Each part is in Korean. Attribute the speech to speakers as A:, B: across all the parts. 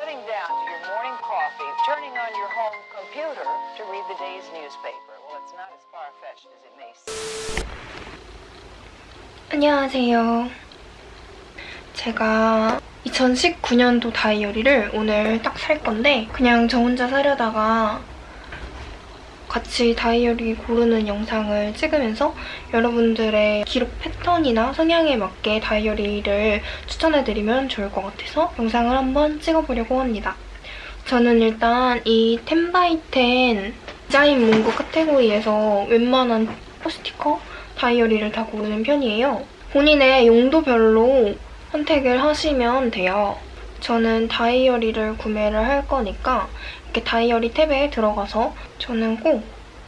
A: sitting down to your morning coffee, turning on your home computer to read the day's newspaper. Well, it's not as far-fetched as it may seem.
B: 안녕하세요. 제가 2019년도 다이어리를 오늘 딱 살 건데 그냥 저 혼자 사려다가 같이 다이어리 고르는 영상을 찍으면서 여러분들의 기록 패턴이나 성향에 맞게 다이어리를 추천해드리면 좋을 것 같아서 영상을 한번 찍어보려고 합니다. 저는 일단 이 10x10 디자인 문구 카테고리에서 웬만한 스티커 다이어리를 다 고르는 편이에요. 본인의 용도별로 선택을 하시면 돼요. 저는 다이어리를 구매를 할 거니까 이렇게 다이어리 탭에 들어가서 저는 꼭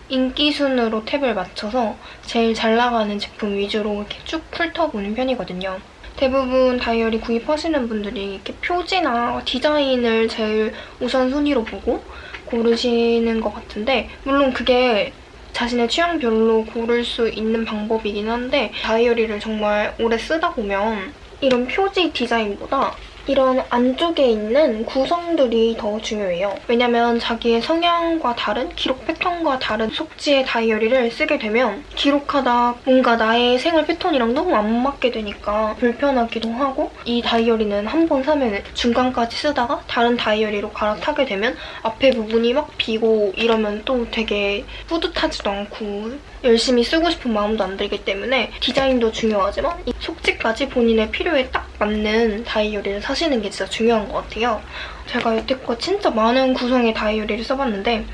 B: 인기 순으로 탭을 맞춰서 제일 잘 나가는 제품 위주로 이렇게 쭉 훑어보는 편이거든요. 대부분 다이어리 구입하시는 분들이 이렇게 표지나 디자인을 제일 우선순위로 보고 고르시는 것 같은데 물론 그게 자신의 취향별로 고를 수 있는 방법이긴 한데 다이어리를 정말 오래 쓰다 보면 이런 표지 디자인보다 이런 안쪽에 있는 구성들이 더 중요해요. 왜냐면 자기의 성향과 다른 기록 패턴과 다른 속지의 다이어리를 쓰게 되면 기록하다 뭔가 나의 생활 패턴이랑 너무 안 맞게 되니까 불편하기도 하고 이 다이어리는 한 번 사면 중간까지 쓰다가 다른 다이어리로 갈아타게 되면 앞에 부분이 막 비고 이러면 또 되게 뿌듯하지도 않고 열심히 쓰고 싶은 마음도 안 들기 때문에 디자인도 중요하지만 이 속지까지 본인의 필요에 딱 맞는 다이어리를 사시는 게 진짜 중요한 것 같아요. 제가 여태껏 진짜 많은 구성의 다이어리를 써봤는데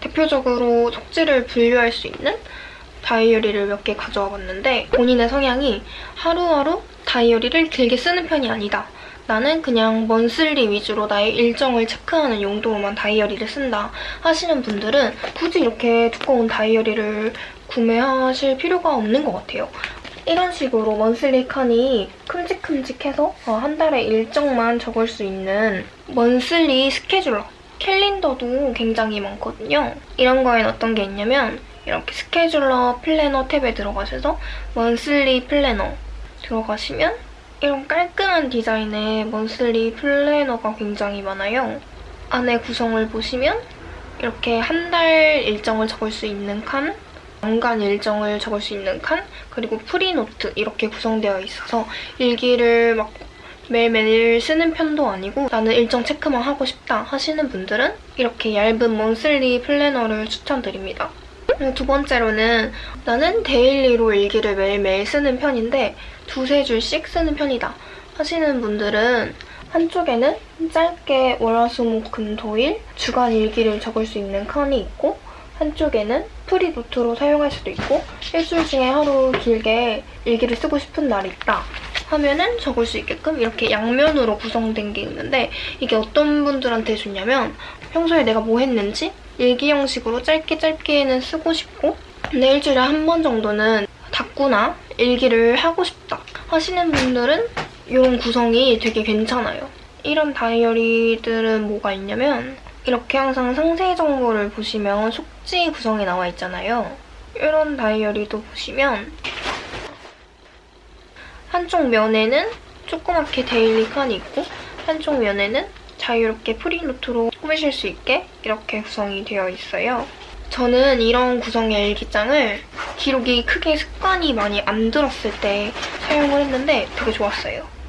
B: 대표적으로 속지를 분류할 수 있는 다이어리를 몇 개 가져와 봤는데 본인의 성향이 하루하루 다이어리를 길게 쓰는 편이 아니다. 나는 그냥 먼슬리 위주로 나의 일정을 체크하는 용도로만 다이어리를 쓴다 하시는 분들은 굳이 이렇게 두꺼운 다이어리를 구매하실 필요가 없는 것 같아요. 이런 식으로 먼슬리 칸이 큼직큼직해서 어, 한 달에 일정만 적을 수 있는 먼슬리 스케줄러 캘린더도 굉장히 많거든요. 이런 거엔 어떤 게 있냐면 이렇게 스케줄러 플래너 탭에 들어가셔서 monthly planner 들어가시면 이런 깔끔한 디자인의 monthly planner가 굉장히 많아요. 안에 구성을 보시면 이렇게 한 달 일정을 적을 수 있는 칸, 연간 일정을 적을 수 있는 칸, 그리고 free note 이렇게 구성되어 있어서 일기를 막 매일매일 쓰는 편도 아니고 나는 일정 체크만 하고 싶다 하시는 분들은 이렇게 얇은 monthly planner를 추천드립니다. 두 번째로는 나는 daily로 일기를 매일매일 쓰는 편인데 두세 줄씩 쓰는 편이다 하시는 분들은 한쪽에는 짧게 월화수목금토일 주간 일기를 적을 수 있는 칸이 있고 한쪽에는 free note로 사용할 수도 있고 일주일 중에 하루 길게 일기를 쓰고 싶은 날이 있다 하면은 적을 수 있게끔 이렇게 양면으로 구성된 게 있는데 이게 어떤 분들한테 좋냐면 평소에 내가 뭐 했는지 일기 형식으로 짧게 짧게는 쓰고 싶고 근데 일주일에 한 번 정도는 닦구나 일기를 하고 싶다 하시는 분들은 이런 구성이 되게 괜찮아요. 이런 다이어리들은 뭐가 있냐면 이렇게 항상 상세 정보를 보시면 속지 구성이 나와 있잖아요. 이런 다이어리도 보시면 한쪽 면에는 조그맣게 데일리 칸이 있고 한쪽 면에는 자유롭게 프리노트로 꾸미실 수 있게 이렇게 구성이 되어 있어요. 저는 이런 구성의 일기장을 기록이 크게 습관이 많이 안 들었을 때 사용을 했는데 되게 좋았어요.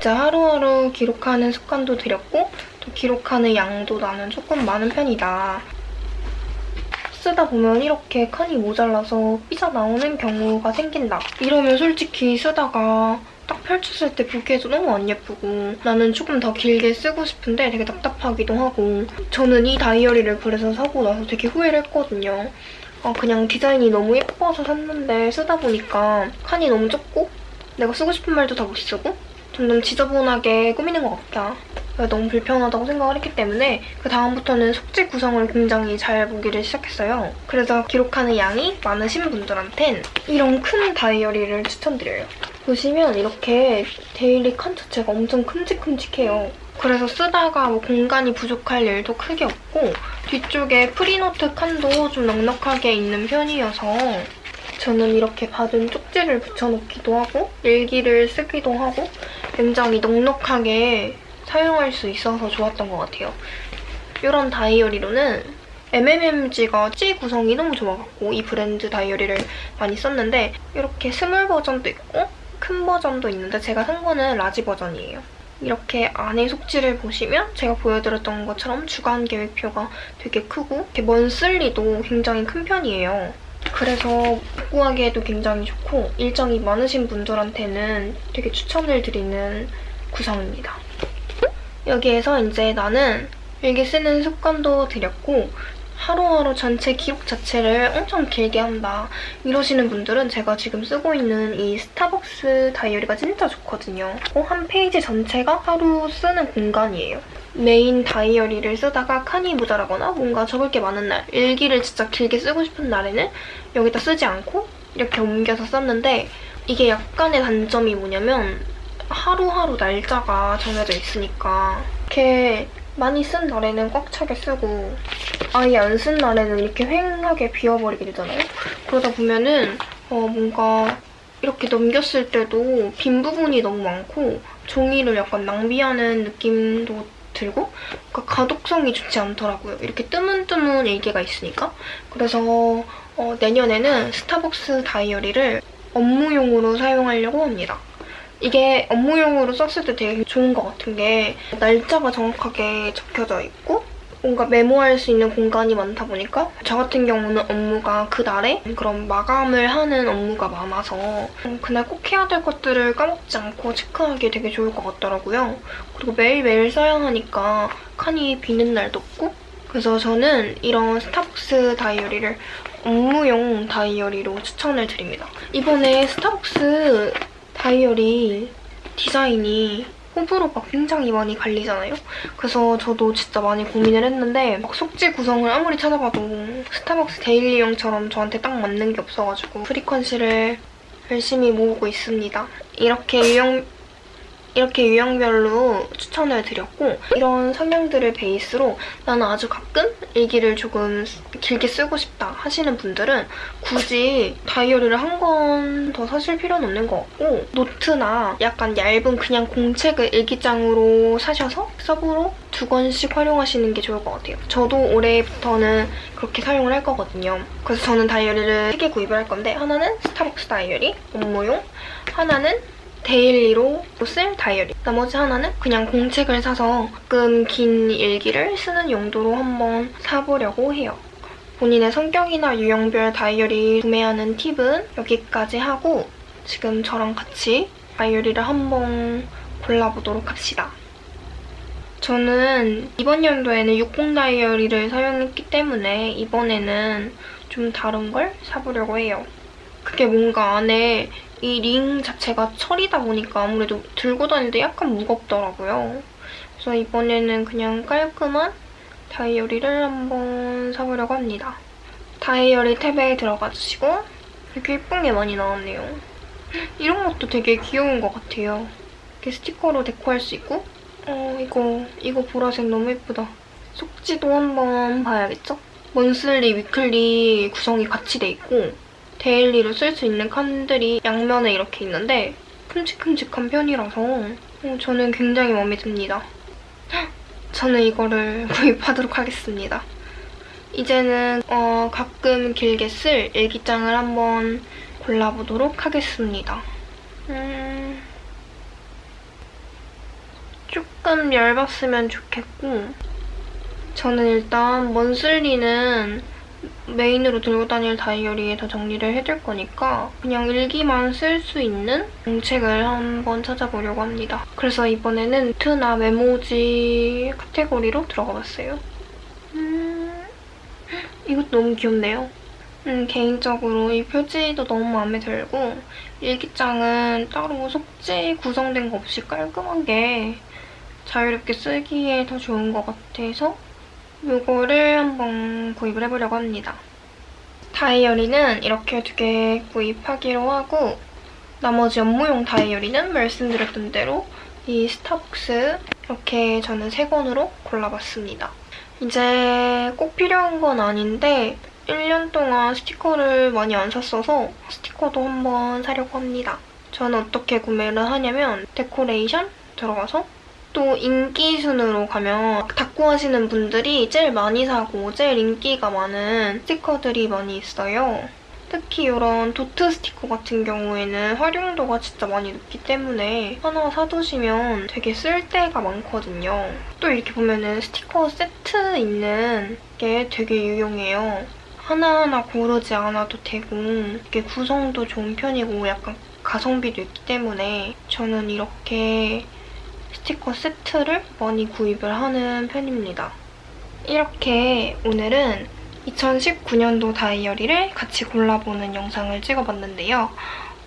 B: 진짜 하루하루 기록하는 습관도 들였고 또 기록하는 양도 나는 조금 많은 편이다. 쓰다 보면 이렇게 칸이 모자라서 삐져나오는 경우가 생긴다. 이러면 솔직히 쓰다가 딱 펼쳤을 때 보기에도 너무 안 예쁘고 나는 조금 더 길게 쓰고 싶은데 되게 답답하기도 하고 저는 이 다이어리를 그래서 사고 나서 되게 후회를 했거든요. 아, 그냥 디자인이 너무 예뻐서 샀는데 쓰다 보니까 칸이 너무 적고 내가 쓰고 싶은 말도 다 못 쓰고 점점 지저분하게 꾸미는 것 같다. 너무 불편하다고 생각을 했기 때문에 그 다음부터는 속지 구성을 굉장히 잘 보기를 시작했어요. 그래서 기록하는 양이 많으신 분들한텐 이런 큰 다이어리를 추천드려요. 보시면 이렇게 daily 칸 자체가 엄청 큼직큼직해요. 그래서 쓰다가 뭐 공간이 부족할 일도 크게 없고 뒤쪽에 free note 칸도 좀 넉넉하게 있는 편이어서 저는 이렇게 받은 쪽지를 붙여놓기도 하고 일기를 쓰기도 하고 굉장히 넉넉하게 사용할 수 있어서 좋았던 것 같아요. 이런 다이어리로는 MMMG가 속지 구성이 너무 좋아갖고 이 브랜드 다이어리를 많이 썼는데 이렇게 small 버전도 있고 큰 버전도 있는데 제가 산 거는 large 버전이에요. 이렇게 안에 속지를 보시면 제가 보여드렸던 것처럼 주간 계획표가 되게 크고 이렇게 monthly도 굉장히 큰 편이에요. 그래서 복구하기에도 굉장히 좋고 일정이 많으신 분들한테는 되게 추천을 드리는 구성입니다. 여기에서 이제 나는 일기 쓰는 습관도 들였고 하루하루 전체 기록 자체를 엄청 길게 한다 이러시는 분들은 제가 지금 쓰고 있는 이 스타벅스 다이어리가 진짜 좋거든요. 어, 한 페이지 전체가 하루 쓰는 공간이에요. 메인 다이어리를 쓰다가 칸이 모자라거나 뭔가 적을 게 많은 날, 일기를 진짜 길게 쓰고 싶은 날에는 여기다 쓰지 않고 이렇게 옮겨서 썼는데 이게 약간의 단점이 뭐냐면 하루하루 날짜가 정해져 있으니까 이렇게 많이 쓴 날에는 꽉 차게 쓰고 아예 안 쓴 날에는 이렇게 휑하게 비워버리게 되잖아요. 그러다 보면은 어 뭔가 이렇게 넘겼을 때도 빈 부분이 너무 많고 종이를 약간 낭비하는 느낌도 들고 그러니까 가독성이 좋지 않더라고요. 이렇게 뜨문뜨문 일기가 있으니까. 그래서 어 내년에는 스타벅스 다이어리를 업무용으로 사용하려고 합니다. 이게 업무용으로 썼을 때 되게 좋은 것 같은 게 날짜가 정확하게 적혀져 있고 뭔가 메모할 수 있는 공간이 많다 보니까 저 같은 경우는 업무가 그날에 그런 마감을 하는 업무가 많아서 그날 꼭 해야 될 것들을 까먹지 않고 체크하기 되게 좋을 것 같더라고요. 그리고 매일매일 써야 하니까 칸이 비는 날도 없고 그래서 저는 이런 스타벅스 다이어리를 업무용 다이어리로 추천을 드립니다. 이번에 스타벅스 다이어리 디자인이 호불호가 굉장히 많이 갈리잖아요? 그래서 저도 진짜 많이 고민을 했는데 막 속지 구성을 아무리 찾아봐도 스타벅스 daily용처럼 저한테 딱 맞는 게 없어가지고 frequency를 열심히 모으고 있습니다. 이렇게 유형 이렇게 유형별로 추천을 드렸고 이런 성향들을 베이스로 나는 아주 가끔 일기를 조금 길게 쓰고 싶다 하시는 분들은 굳이 다이어리를 한 권 더 사실 필요는 없는 것 같고 노트나 약간 얇은 그냥 공책을 일기장으로 사셔서 sub로 두 권씩 활용하시는 게 좋을 것 같아요. 저도 올해부터는 그렇게 사용을 할 거거든요. 그래서 저는 다이어리를 3개 구입을 할 건데 하나는 스타벅스 다이어리 업무용 하나는 daily로 쓸 다이어리. 나머지 하나는 그냥 공책을 사서 가끔 긴 일기를 쓰는 용도로 한번 사보려고 해요. 본인의 성격이나 유형별 다이어리 구매하는 팁은 여기까지 하고 지금 저랑 같이 다이어리를 한번 골라보도록 합시다. 저는 이번 연도에는 60 다이어리를 사용했기 때문에 이번에는 좀 다른 걸 사보려고 해요. 그게 뭔가 안에 이 링 자체가 철이다 보니까 아무래도 들고 다닐 때 약간 무겁더라고요. 그래서 이번에는 그냥 깔끔한 다이어리를 한번 사보려고 합니다. 다이어리 탭에 들어가주시고 이렇게 예쁜 게 많이 나왔네요. 이런 것도 되게 귀여운 것 같아요. 이렇게 스티커로 deco할 수 있고 어 이거 이거 보라색 너무 예쁘다. 속지도 한번 봐야겠죠? monthly, weekly 구성이 같이 돼 있고 daily로 쓸 수 있는 칸들이 양면에 이렇게 있는데 큼직큼직한 편이라서 어, 저는 굉장히 마음에 듭니다. 저는 이거를 구입하도록 하겠습니다. 이제는 어, 가끔 길게 쓸 일기장을 한번 골라보도록 하겠습니다. 음... 조금 얇았으면 좋겠고 저는 일단 먼슬리는 메인으로 들고 다닐 다이어리에 다 정리를 해둘 거니까 그냥 일기만 쓸 수 있는 공책을 한번 찾아보려고 합니다. 그래서 이번에는 노트나 메모지 카테고리로 들어가 봤어요. 음... 이것도 너무 귀엽네요. 음, 개인적으로 이 표지도 너무 마음에 들고 일기장은 따로 속지 구성된 거 없이 깔끔한 게 자유롭게 쓰기에 더 좋은 것 같아서 이거를 한번 구입을 해보려고 합니다. 다이어리는 이렇게 두 개 구입하기로 하고 나머지 업무용 다이어리는 말씀드렸던 대로 이 스타벅스 이렇게 저는 세 권으로 골라봤습니다. 이제 꼭 필요한 건 아닌데 1년 동안 스티커를 많이 안 샀어서 스티커도 한번 사려고 합니다. 저는 어떻게 구매를 하냐면 데코레이션 들어가서 또 인기 순으로 가면 닦고 하시는 분들이 제일 많이 사고 제일 인기가 많은 스티커들이 많이 있어요. 특히 이런 도트 스티커 같은 경우에는 활용도가 진짜 많이 높기 때문에 하나 사두시면 되게 쓸 데가 많거든요. 또 이렇게 보면은 스티커 세트 있는 게 되게 유용해요. 하나하나 고르지 않아도 되고 이게 구성도 좋은 편이고 약간 가성비도 있기 때문에 저는 이렇게 스티커 세트를 많이 구입을 하는 편입니다. 이렇게 오늘은 2019년도 다이어리를 같이 골라보는 영상을 찍어봤는데요.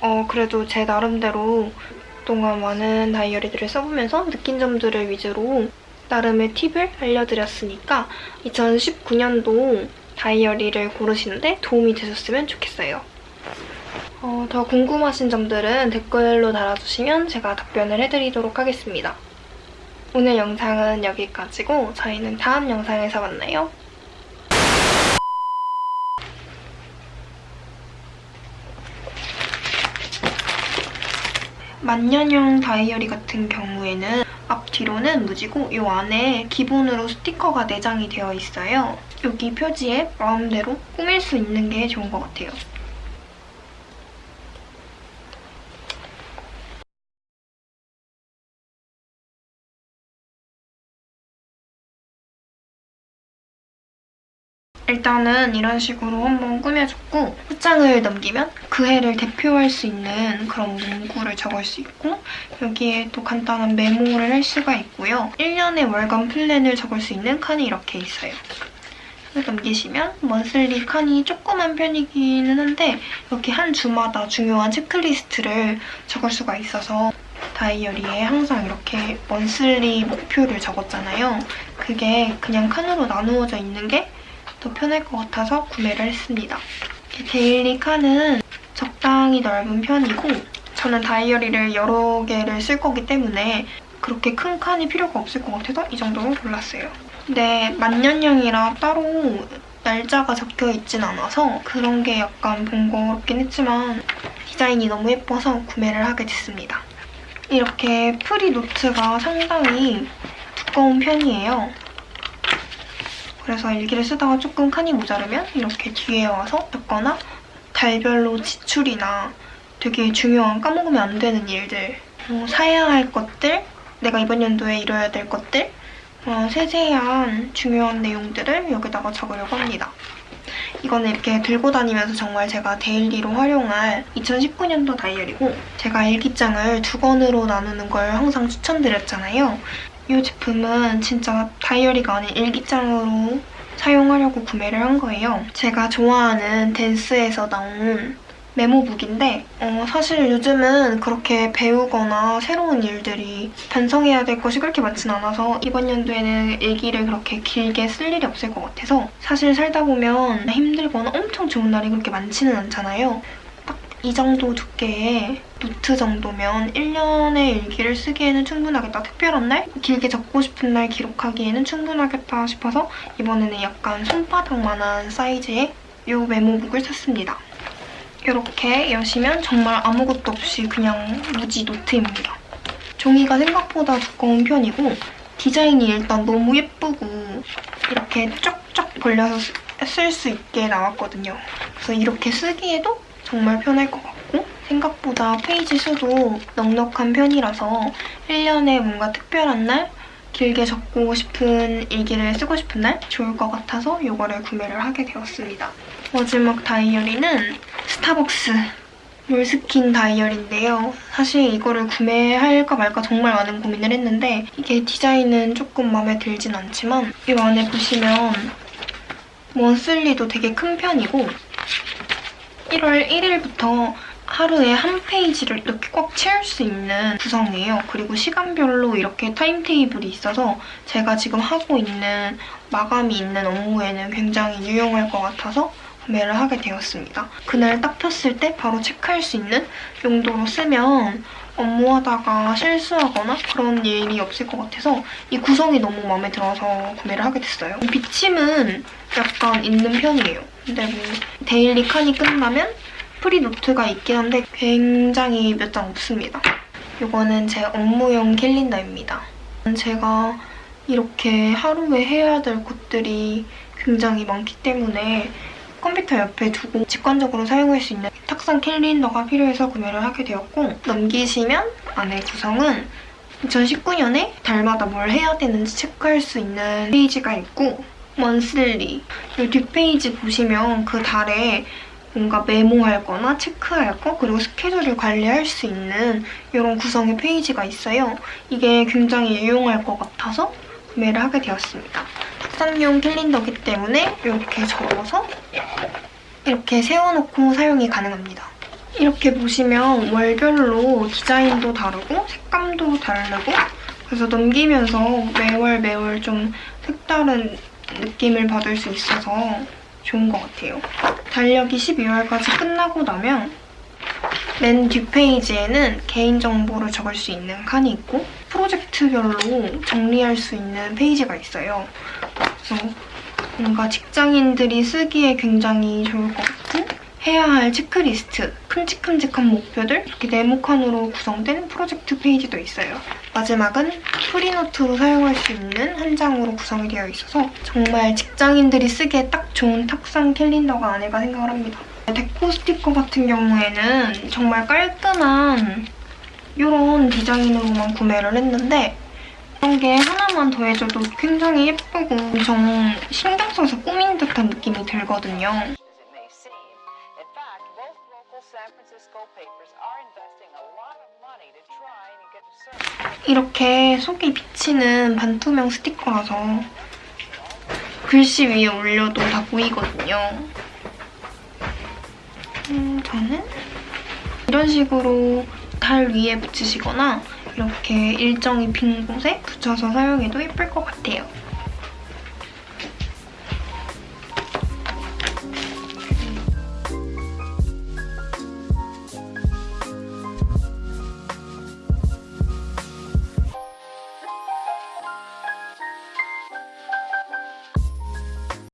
B: 어, 그래도 제 나름대로 그동안 많은 다이어리들을 써보면서 느낀 점들을 위주로 나름의 팁을 알려드렸으니까 2019년도 다이어리를 고르시는데 도움이 되셨으면 좋겠어요. 어, 더 궁금하신 점들은 댓글로 달아주시면 제가 답변을 해드리도록 하겠습니다. 오늘 영상은 여기까지고 저희는 다음 영상에서 만나요. 만년형 다이어리 같은 경우에는 앞뒤로는 무지고 이 안에 기본으로 스티커가 내장이 되어 있어요. 여기 표지에 마음대로 꾸밀 수 있는 게 좋은 것 같아요. 일단은 이런 식으로 한번 꾸며줬고 후장을 넘기면 그 해를 대표할 수 있는 그런 문구를 적을 수 있고 여기에 또 간단한 메모를 할 수가 있고요. 1년의 월간 플랜을 적을 수 있는 칸이 이렇게 있어요. 넘기시면 monthly 칸이 조그만 편이기는 한데 이렇게 한 주마다 중요한 체크리스트를 적을 수가 있어서 다이어리에 항상 이렇게 monthly 목표를 적었잖아요. 그게 그냥 칸으로 나누어져 있는 게 더 편할 것 같아서 구매를 했습니다. daily 칸은 적당히 넓은 편이고 저는 다이어리를 여러 개를 쓸 거기 때문에 그렇게 큰 칸이 필요가 없을 것 같아서 이 정도로 골랐어요. 근데 만년형이라 따로 날짜가 적혀있진 않아서 그런 게 약간 번거롭긴 했지만 디자인이 너무 예뻐서 구매를 하게 됐습니다. 이렇게 free note가 상당히 두꺼운 편이에요. 그래서 일기를 쓰다가 조금 칸이 모자르면 이렇게 뒤에 와서 적거나 달별로 지출이나 되게 중요한 까먹으면 안 되는 일들 뭐 사야 할 것들, 내가 이번 연도에 이뤄야 될 것들 어, 세세한 중요한 내용들을 여기다가 적으려고 합니다. 이거는 이렇게 들고 다니면서 정말 제가 daily로 활용할 2019년도 다이어리고 제가 일기장을 두 권으로 나누는 걸 항상 추천드렸잖아요. 이 제품은 진짜 다이어리가 아닌 일기장으로 사용하려고 구매를 한 거예요. 제가 좋아하는 댄스에서 나온 메모북인데 어, 사실 요즘은 그렇게 배우거나 새로운 일들이 반성해야 될 것이 그렇게 많진 않아서 이번 연도에는 일기를 그렇게 길게 쓸 일이 없을 것 같아서 사실 살다 보면 힘들거나 엄청 좋은 날이 그렇게 많지는 않잖아요. 딱 이 정도 두께의 노트 정도면 1년의 일기를 쓰기에는 충분하겠다. 특별한 날? 길게 적고 싶은 날 기록하기에는 충분하겠다 싶어서 이번에는 약간 손바닥만한 사이즈의 이 메모북을 샀습니다. 이렇게 여시면 정말 아무것도 없이 그냥 무지 노트입니다. 종이가 생각보다 두꺼운 편이고 디자인이 일단 너무 예쁘고 이렇게 쫙쫙 벌려서 쓸 수 있게 나왔거든요. 그래서 이렇게 쓰기에도 정말 편할 것 같고 생각보다 페이지 수도 넉넉한 편이라서 1년에 뭔가 특별한 날 길게 적고 싶은 일기를 쓰고 싶은 날 좋을 것 같아서 이거를 구매를 하게 되었습니다. 마지막 다이어리는 스타벅스 몰스킨 다이어리인데요. 사실 이거를 구매할까 말까 정말 많은 고민을 했는데 이게 디자인은 조금 마음에 들진 않지만 이 안에 보시면 원슬리도 되게 큰 편이고 1월 1일부터 하루에 한 페이지를 이렇게 꽉 채울 수 있는 구성이에요. 그리고 시간별로 이렇게 타임테이블이 있어서 제가 지금 하고 있는 마감이 있는 업무에는 굉장히 유용할 것 같아서 구매를 하게 되었습니다. 그날 딱 폈을 때 바로 체크할 수 있는 용도로 쓰면 업무하다가 실수하거나 그런 일이 없을 것 같아서 이 구성이 너무 마음에 들어서 구매를 하게 됐어요. 비침은 약간 있는 편이에요. 근데 뭐 daily 칸이 끝나면 free note가 있긴 한데 굉장히 몇 장 없습니다. 이거는 제 업무용 캘린더입니다. 제가 이렇게 하루에 해야 될 것들이 굉장히 많기 때문에 컴퓨터 옆에 두고 직관적으로 사용할 수 있는 탁상 캘린더가 필요해서 구매를 하게 되었고 넘기시면 안에 구성은 2019년에 달마다 뭘 해야 되는지 체크할 수 있는 페이지가 있고 먼슬리 이 뒷페이지 보시면 그 달에 뭔가 메모할 거나 체크할 거 그리고 스케줄을 관리할 수 있는 이런 구성의 페이지가 있어요. 이게 굉장히 유용할 것 같아서 구매를 하게 되었습니다. 탁상용 캘린더기 때문에 이렇게 접어서 이렇게 세워놓고 사용이 가능합니다. 이렇게 보시면 월별로 디자인도 다르고 색감도 다르고 그래서 넘기면서 매월 매월 좀 색다른 느낌을 받을 수 있어서 좋은 것 같아요. 달력이 12월까지 끝나고 나면 맨 뒷페이지에는 개인정보를 적을 수 있는 칸이 있고 프로젝트별로 정리할 수 있는 페이지가 있어요. 그래서 뭔가 직장인들이 쓰기에 굉장히 좋을 것 같은 해야 할 체크리스트, 큼직큼직한 목표들 이렇게 네모 칸으로 구성된 프로젝트 페이지도 있어요. 마지막은 프리노트로 사용할 수 있는 한 장으로 구성이 되어 있어서 정말 직장인들이 쓰기에 딱 좋은 탁상 캘린더가 아닐까 생각을 합니다. 데코 스티커 같은 경우에는 정말 깔끔한 이런 디자인으로만 구매를 했는데 이런 게 하나만 더해줘도 굉장히 예쁘고 엄청 신경 써서 꾸민 듯한 느낌이 들거든요. 이렇게 속이 비치는 반투명 스티커라서 글씨 위에 올려도 다 보이거든요. 음, 저는 이런 식으로 달 위에 붙이시거나 이렇게 일정이 빈 곳에 붙여서 사용해도 예쁠 것 같아요.